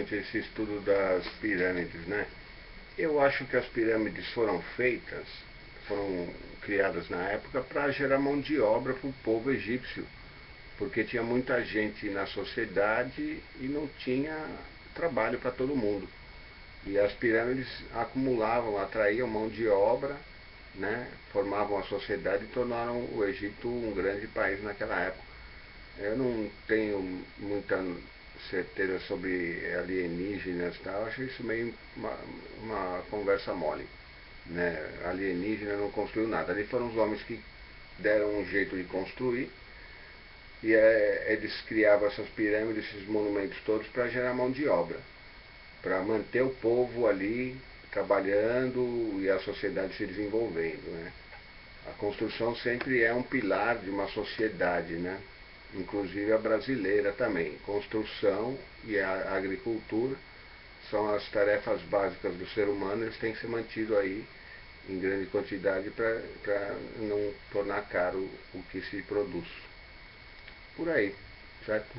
esse estudo das pirâmides, né? Eu acho que as pirâmides foram feitas, foram criadas na época para gerar mão de obra para o povo egípcio, porque tinha muita gente na sociedade e não tinha trabalho para todo mundo. E as pirâmides acumulavam, atraíam mão de obra, né? formavam a sociedade e tornaram o Egito um grande país naquela época. Eu não tenho muita certeza sobre alienígenas e tal, acho isso meio uma, uma conversa mole. Né? Alienígena não construiu nada. Ali foram os homens que deram um jeito de construir e é, eles criavam essas pirâmides, esses monumentos todos para gerar mão de obra, para manter o povo ali trabalhando e a sociedade se desenvolvendo. Né? A construção sempre é um pilar de uma sociedade, né? Inclusive a brasileira também. Construção e a agricultura são as tarefas básicas do ser humano, eles têm que ser mantidos aí em grande quantidade para não tornar caro o que se produz. Por aí, certo?